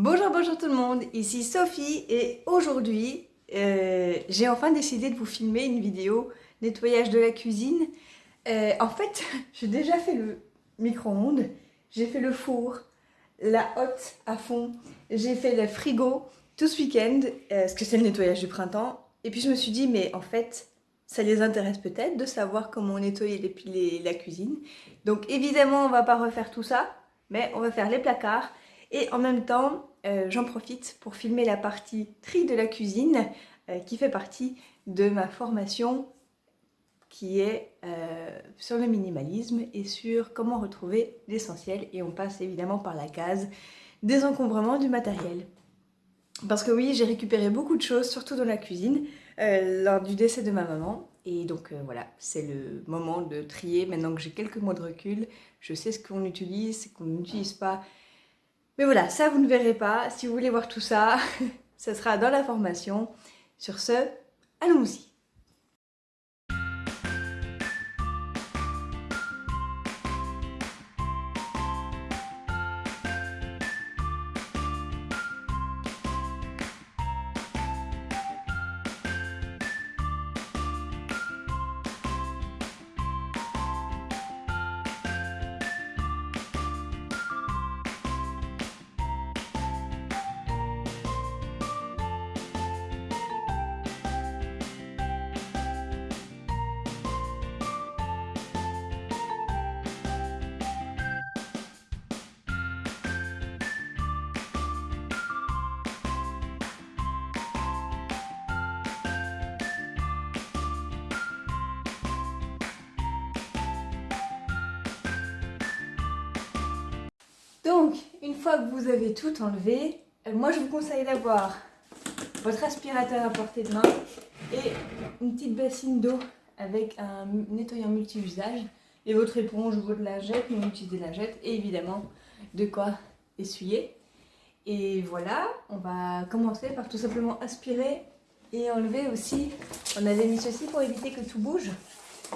Bonjour, bonjour tout le monde, ici Sophie et aujourd'hui euh, j'ai enfin décidé de vous filmer une vidéo nettoyage de la cuisine. Euh, en fait, j'ai déjà fait le micro-ondes, j'ai fait le four, la hotte à fond, j'ai fait le frigo tout ce week-end, euh, parce que c'est le nettoyage du printemps. Et puis je me suis dit, mais en fait, ça les intéresse peut-être de savoir comment nettoyer les, la cuisine. Donc évidemment, on va pas refaire tout ça, mais on va faire les placards. Et en même temps, euh, j'en profite pour filmer la partie tri de la cuisine euh, qui fait partie de ma formation qui est euh, sur le minimalisme et sur comment retrouver l'essentiel et on passe évidemment par la case désencombrement du matériel. Parce que oui, j'ai récupéré beaucoup de choses, surtout dans la cuisine, lors du décès de ma maman. Et donc voilà, c'est le moment de trier. Maintenant que j'ai quelques mois de recul, je sais ce qu'on utilise, ce qu'on n'utilise pas, mais voilà, ça vous ne verrez pas. Si vous voulez voir tout ça, ça sera dans la formation. Sur ce, allons-y Donc, une fois que vous avez tout enlevé, euh, moi je vous conseille d'avoir votre aspirateur à portée de main et une petite bassine d'eau avec un nettoyant multi-usage et votre éponge ou votre lingette, non utilisez lingette et évidemment de quoi essuyer. Et voilà, on va commencer par tout simplement aspirer et enlever aussi, on avait mis ceci pour éviter que tout bouge.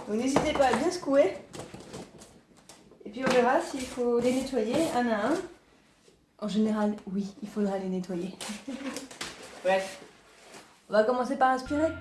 Donc n'hésitez pas à bien secouer puis on verra s'il faut les nettoyer un à un. En général, oui, il faudra les nettoyer. Bref, on va commencer par aspirer.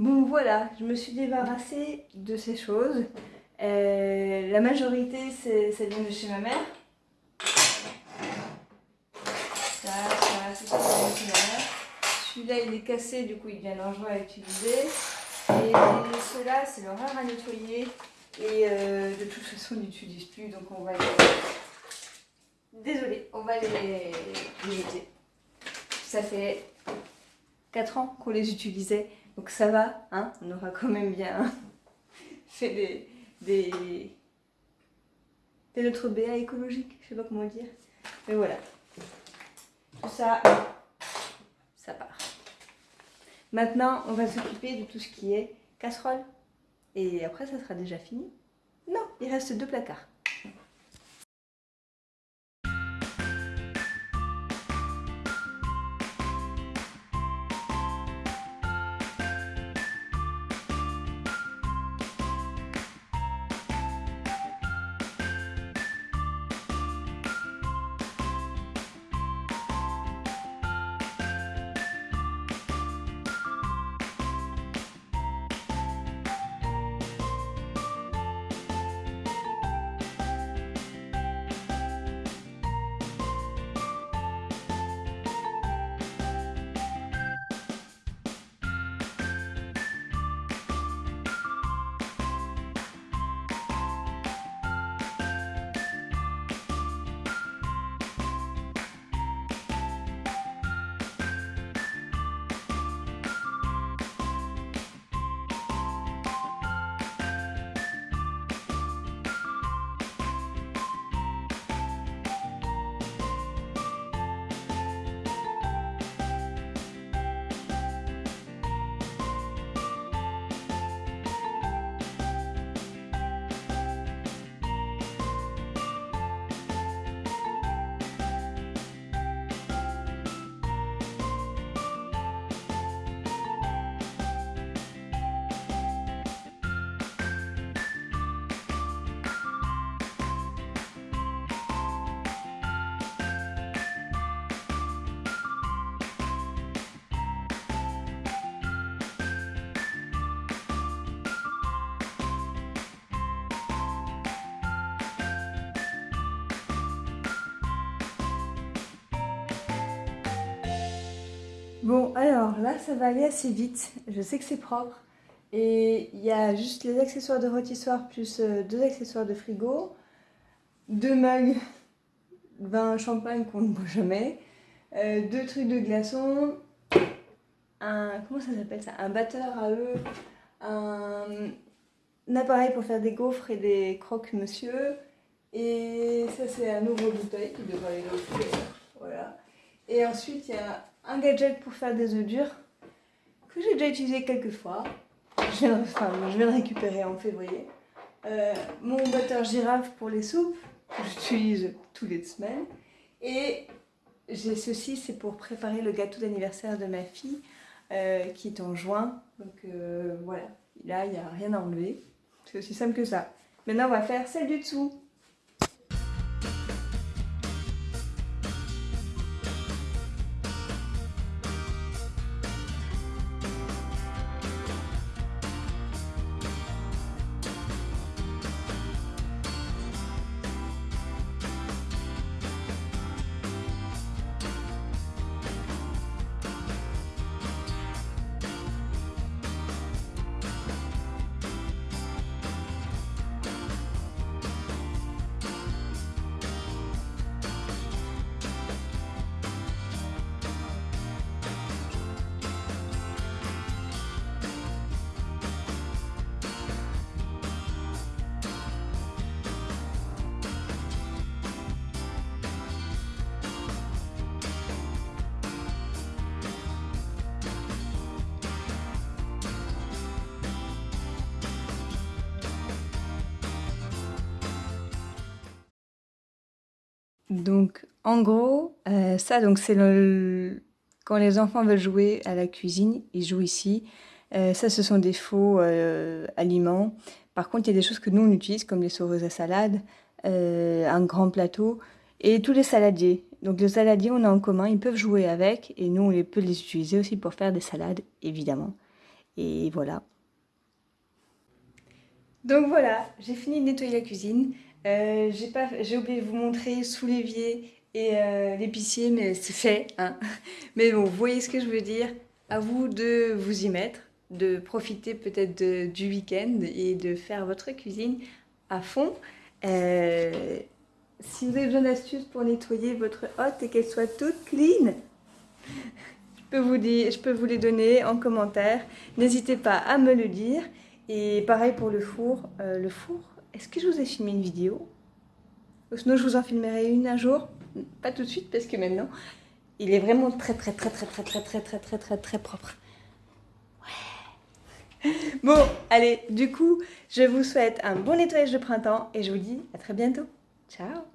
Bon voilà, je me suis débarrassée de ces choses. Euh, la majorité, ça vient de chez ma mère. Ça, ça, c'est ça chez ma mère. Celui-là, il est cassé, du coup, il devient dangereux à utiliser. Et ceux-là, c'est l'horreur à nettoyer. Et euh, de toute façon, on n'utilise plus, donc on va les... Désolée, on va les, les jeter. Ça fait 4 ans qu'on les utilisait, donc ça va, hein on aura quand même bien fait des, notre BA écologique, je sais pas comment dire. Mais voilà, tout ça, ça part. Maintenant, on va s'occuper de tout ce qui est casserole. Et après, ça sera déjà fini. Non, il reste deux placards. Bon, alors là, ça va aller assez vite. Je sais que c'est propre. Et il y a juste les accessoires de rôtissoir plus euh, deux accessoires de frigo, deux mugs, vin champagne qu'on ne boit jamais, euh, deux trucs de glaçons, un, comment ça s'appelle ça? Un batteur à eux, un, appareil pour faire des gaufres et des croque-monsieur, et ça c'est un ouvre-bouteille qui devrait aller là voilà. Et ensuite il y a un gadget pour faire des œufs durs que j'ai déjà utilisé quelques fois. Je viens, enfin, de récupérer en février. Euh, mon batteur girafe pour les soupes, que j'utilise tous les semaines. Et j'ai ceci, c'est pour préparer le gâteau d'anniversaire de ma fille, euh, qui est en juin. Donc euh, voilà, là, il n'y a rien à enlever. C'est aussi simple que ça. Maintenant, on va faire celle du dessous. Donc, en gros, euh, ça, donc c'est quand les enfants veulent jouer à la cuisine, ils jouent ici. Euh, ça, ce sont des faux euh, aliments. Par contre, il y a des choses que nous, on utilise, comme les saureuses à salade, un grand plateau, et tous les saladiers. Donc, les saladiers, on a en commun, ils peuvent jouer avec, et nous, on peut les utiliser aussi pour faire des salades, évidemment. Et voilà. Donc voilà, j'ai fini de nettoyer la cuisine. Euh, j'ai oublié de vous montrer sous l'évier et euh, l'épicier, mais c'est fait. Hein. Mais bon, vous voyez ce que je veux dire. À vous de vous y mettre, de profiter peut-être du week-end et de faire votre cuisine à fond. Euh, si vous avez besoin d'astuces pour nettoyer votre hotte et qu'elle soit toute clean, je peux, vous les donner en commentaire. N'hésitez pas à me le dire. Et pareil pour le four. Le four, est-ce que je vous ai filmé une vidéo? Sinon, je vous en filmerai une un jour? Pas tout de suite, parce que maintenant, il est vraiment très, très, très, très, très, très, très, très, très, très, très propre. Ouais. Bon, allez, du coup, je vous souhaite un bon nettoyage de printemps et je vous dis à très bientôt. Ciao